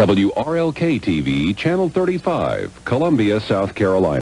WRLK TV, Channel 35, Columbia, South Carolina.